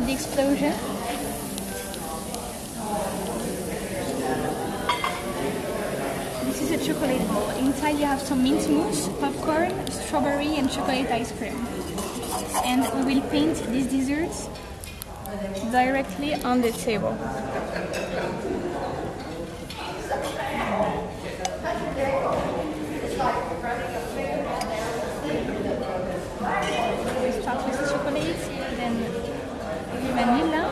with the explosion. This is a chocolate ball. Inside you have some mint mousse, popcorn, strawberry and chocolate ice cream. And we will paint these desserts directly on the table. We start with chocolate, then vanilla,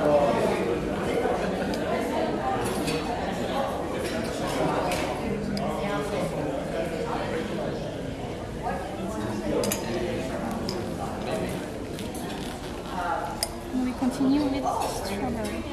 and we continue with strawberry.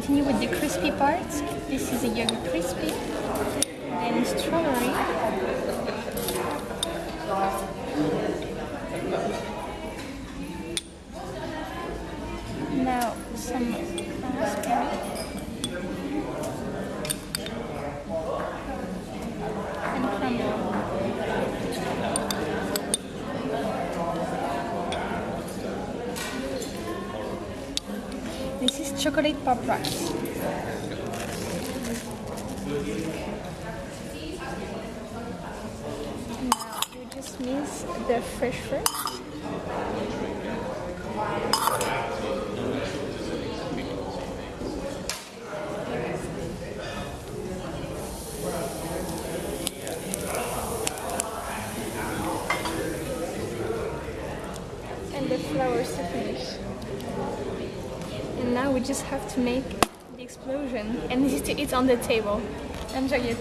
Continue with the crispy part. This is a yogurt crispy. Then strawberry. Now some uh, raspberry. And crumble. This is chocolate pop rocks. Now you just miss the fresh fruit. And the flowers to finish. And now we just have to make the explosion and eat on the table. Enjoy it.